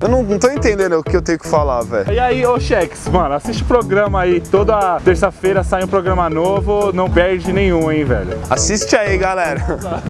Eu não, não tô entendendo o que eu tenho que falar, velho. E aí, ô Chex, mano, assiste o programa aí. Toda terça-feira sai um programa novo, não perde nenhum, hein, velho. Assiste aí, galera.